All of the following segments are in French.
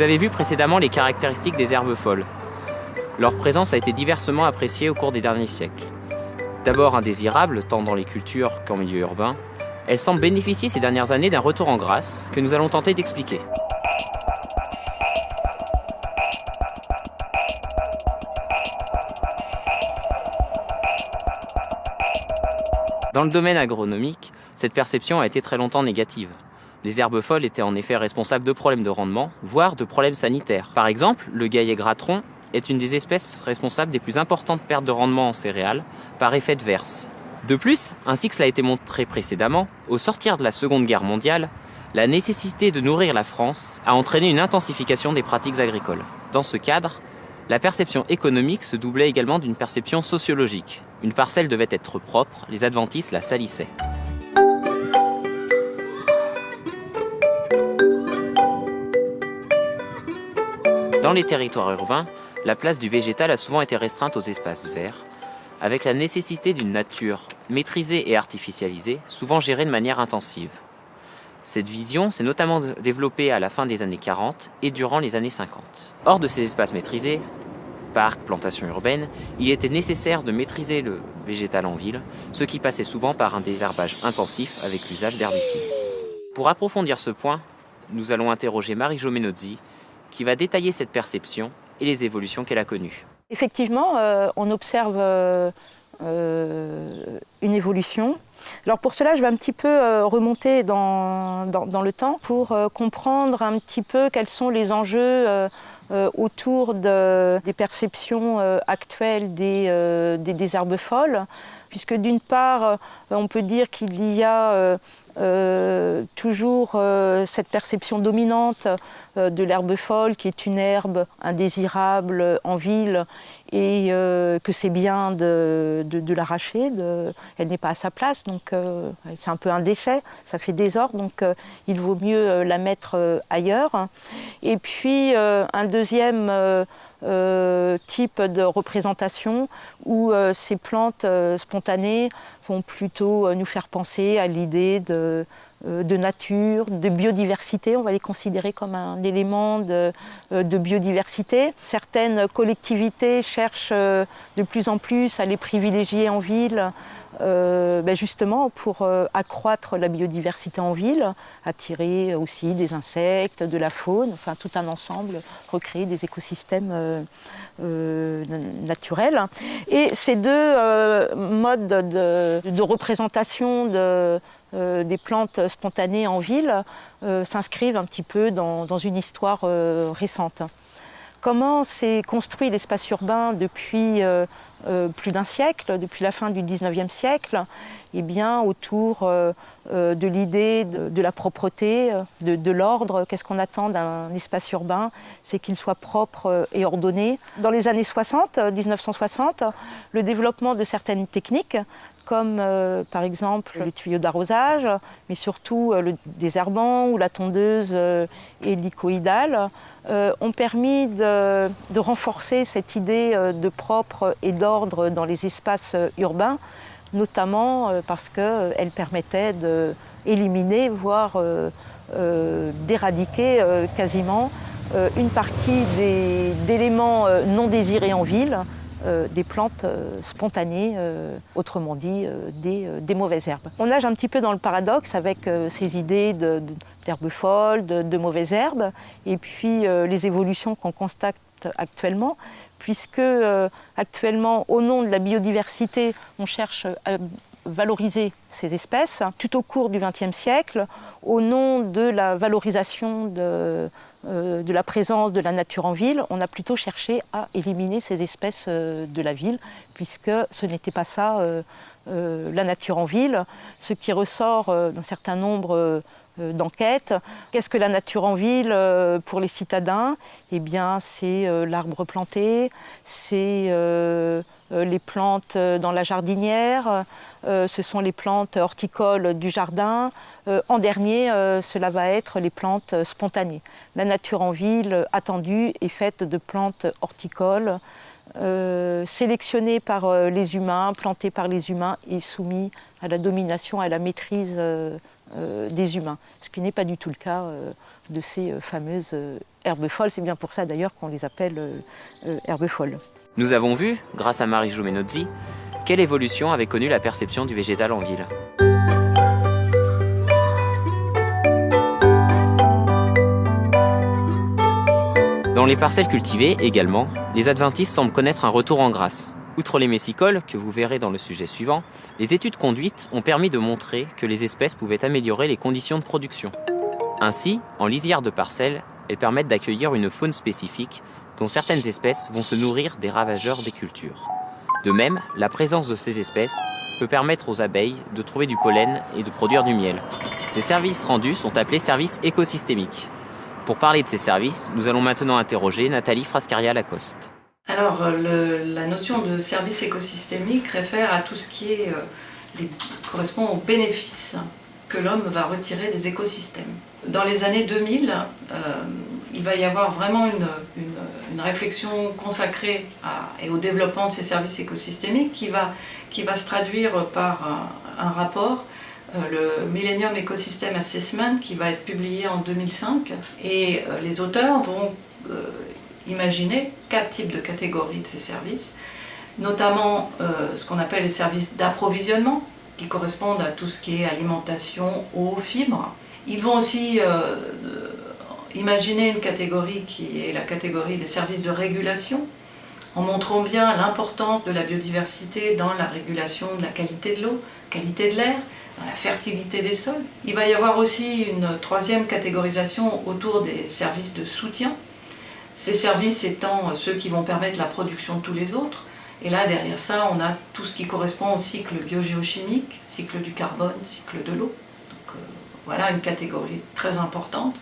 Vous avez vu précédemment les caractéristiques des herbes folles. Leur présence a été diversement appréciée au cours des derniers siècles. D'abord indésirable tant dans les cultures qu'en milieu urbain, elles semblent bénéficier ces dernières années d'un retour en grâce que nous allons tenter d'expliquer. Dans le domaine agronomique, cette perception a été très longtemps négative. Les herbes folles étaient en effet responsables de problèmes de rendement, voire de problèmes sanitaires. Par exemple, le gaillet gratron est une des espèces responsables des plus importantes pertes de rendement en céréales par effet de verse. De plus, ainsi que cela a été montré précédemment, au sortir de la Seconde Guerre mondiale, la nécessité de nourrir la France a entraîné une intensification des pratiques agricoles. Dans ce cadre, la perception économique se doublait également d'une perception sociologique. Une parcelle devait être propre, les adventistes la salissaient. Dans les territoires urbains, la place du végétal a souvent été restreinte aux espaces verts, avec la nécessité d'une nature maîtrisée et artificialisée, souvent gérée de manière intensive. Cette vision s'est notamment développée à la fin des années 40 et durant les années 50. Hors de ces espaces maîtrisés, parcs, plantations urbaines, il était nécessaire de maîtriser le végétal en ville, ce qui passait souvent par un désherbage intensif avec l'usage d'herbicides. Pour approfondir ce point, nous allons interroger Marie-Jo Menozzi, qui va détailler cette perception et les évolutions qu'elle a connues. Effectivement, euh, on observe euh, euh, une évolution. Alors pour cela, je vais un petit peu remonter dans, dans, le temps pour comprendre un petit peu quels sont les enjeux autour de, des perceptions actuelles des, des, des, herbes folles, puisque d'une part, on peut dire qu'il y a euh, toujours euh, cette perception dominante euh, de l'herbe folle qui est une herbe indésirable en ville et que c'est bien de, l'arracher, elle n'est pas à sa place, donc c'est un peu un déchet, ça fait désordre, donc il vaut mieux la mettre ailleurs. Et puis un deuxième type de représentation où ces plantes spontanées vont plutôt euh, nous faire penser à l'idée de, euh, nature, de biodiversité. On va les considérer comme un élément euh, de biodiversité. Certaines collectivités cherchent de plus en plus à les privilégier en ville euh, ben justement pour euh, accroître la biodiversité en ville, attirer aussi des insectes, de la faune, enfin tout un ensemble, recréer des écosystèmes euh, naturels. Et ces deux modes de, représentation des plantes spontanées en ville s'inscrivent un petit peu dans une histoire récente. Comment s'est construit l'espace urbain depuis euh, euh, plus d'un siècle, depuis la fin du 19e siècle Eh bien, autour euh, de l'idée de, la propreté, de, l'ordre? Qu'est-ce qu'on attend d'un espace urbain? C'est qu'il soit propre et ordonné. Dans les années 60, 1960, le développement de certaines techniques comme par exemple les tuyaux d'arrosage, mais surtout le désherbant ou la tondeuse hélicoïdale, ont permis de, renforcer cette idée euh, de propre et d'ordre dans les espaces euh, urbains, notamment parce qu'elles permettaient d'éliminer, voire d'éradiquer quasiment une partie d'éléments non désirés en ville, des plantes spontanées, autrement dit des, mauvaises herbes. On nage un petit peu dans le paradoxe avec ces idées de de, mauvaises herbes, et puis euh, les évolutions qu'on constate actuellement, puisque euh, actuellement, au nom de la biodiversité, on cherche à valoriser ces espèces. Tout au cours du XXe siècle, au nom de la valorisation de, euh, la présence de la nature en ville, on a plutôt cherché à éliminer ces espèces de la ville, puisque ce n'était pas ça la nature en ville. Ce qui ressort d'un certain nombre d'enquête. Qu'est-ce que la nature en ville euh, pour les citadins? Eh bien, c'est euh, l'arbre planté, c'est les plantes dans la jardinière, ce sont les plantes horticoles du jardin. En dernier, cela va être les plantes spontanées. La nature en ville attendue est faite de plantes horticoles sélectionnés par les humains, plantés par les humains et soumis à la domination, à la maîtrise des humains, ce qui n'est pas du tout le cas de ces fameuses herbes folles. C'est bien pour ça d'ailleurs qu'on les appelle herbes folles. Nous avons vu, grâce à Marie Joumenozzi, quelle évolution avait connu la perception du végétal en ville. Dans les parcelles cultivées également, les adventistes semblent connaître un retour en grâce. Outre les messicoles, que vous verrez dans le sujet suivant, les études conduites ont permis de montrer que les espèces pouvaient améliorer les conditions de production. Ainsi, en lisière de parcelles, elles permettent d'accueillir une faune spécifique dont certaines espèces vont se nourrir des ravageurs des cultures. De même, la présence de ces espèces peut permettre aux abeilles de trouver du pollen et de produire du miel. Ces services rendus sont appelés services écosystémiques. Pour parler de ces services, nous allons maintenant interroger Nathalie Frascaria-Lacoste. Alors, la notion de service écosystémique réfère à tout ce qui euh, correspond aux bénéfices que l'homme va retirer des écosystèmes. Dans les années 2000, euh, il va y avoir vraiment une, réflexion consacrée et au développement de ces services écosystémiques qui va, qui va se traduire par un rapport euh, le Millennium Ecosystem Assessment qui va être publié en 2005 et euh, les auteurs vont euh, imaginer quatre types de catégories de ces services. Notamment ce qu'on appelle les services d'approvisionnement qui correspondent à tout ce qui est alimentation, eau, fibres. Ils vont aussi imaginer une catégorie qui est la catégorie des services de régulation en montrant bien l'importance de la biodiversité dans la régulation de la qualité de l'eau, qualité de l'air, dans la fertilité des sols. Il va y avoir aussi une troisième catégorisation autour des services de soutien. Ces services étant ceux qui vont permettre la production de tous les autres. Et là, derrière ça, on a tout ce qui correspond au cycle biogéochimique, cycle du carbone, cycle de l'eau. Donc euh, voilà une catégorie très importante.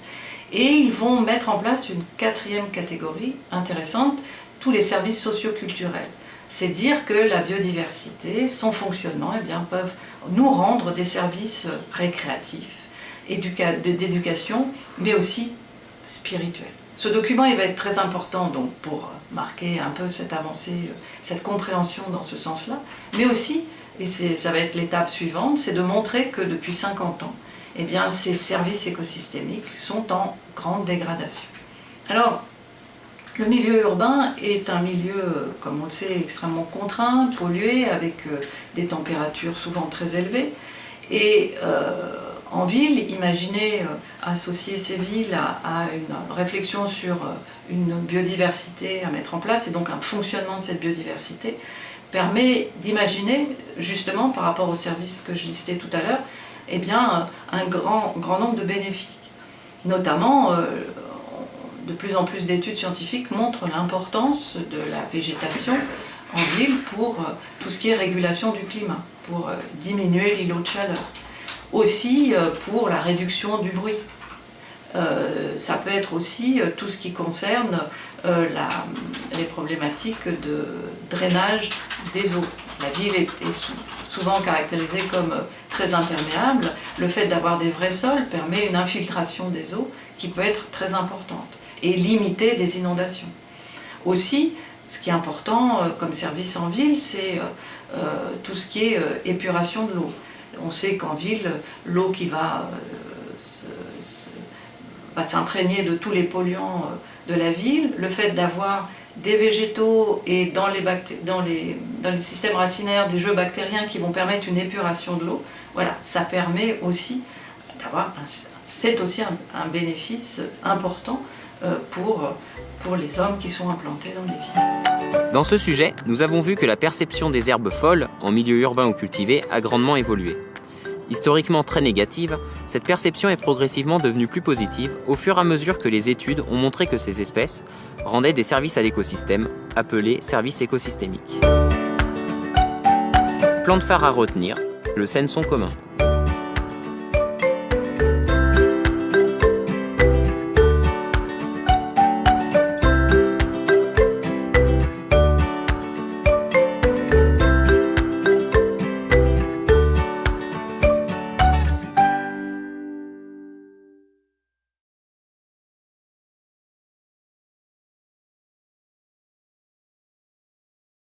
Et ils vont mettre en place une quatrième catégorie intéressante, tous les services socioculturels c'est dire que la biodiversité, son fonctionnement, eh bien, peuvent nous rendre des services récréatifs, d'éducation, mais aussi spirituels. Ce document va être très important donc, pour marquer un peu cette avancée, cette compréhension dans ce sens-là, mais aussi, et ça va être l'étape suivante, c'est de montrer que depuis 50 ans, eh bien, ces services écosystémiques sont en grande dégradation. Alors, le milieu urbain est un milieu, comme on le sait, extrêmement contraint, pollué, avec euh, des températures souvent très élevées. Et euh, en ville, imaginez euh, associer ces villes à, une réflexion sur une biodiversité à mettre en place, et donc un fonctionnement de cette biodiversité, permet d'imaginer, justement par rapport aux services que je listais tout à l'heure, eh bien, un grand, grand nombre de bénéfices. Notamment, de plus en plus d'études scientifiques montrent l'importance de la végétation en ville pour euh, tout ce qui est régulation du climat, pour euh, diminuer l'îlot de chaleur. Aussi euh, pour la réduction du bruit. ça peut être aussi tout ce qui concerne les problématiques de drainage des eaux. La ville est, souvent caractérisée comme très imperméable. Le fait d'avoir des vrais sols permet une infiltration des eaux qui peut être très importante et limiter des inondations. Aussi, ce qui est important euh, comme service en ville, c'est euh, euh, tout ce qui est épuration de l'eau. On sait qu'en ville, l'eau qui va, s'imprégner de tous les polluants de la ville, le fait d'avoir des végétaux et dans les, systèmes racinaires des jeux bactériens qui vont permettre une épuration de l'eau, voilà, ça permet aussi d'avoir, c'est aussi un bénéfice important pour, pour les hommes qui sont implantés dans les villes. Dans ce sujet, nous avons vu que la perception des herbes folles, en milieu urbain ou cultivé, a grandement évolué. Historiquement très négative, cette perception est progressivement devenue plus positive au fur et à mesure que les études ont montré que ces espèces rendaient des services à l'écosystème, appelés services écosystémiques. Plan de phare à retenir, le sont commun.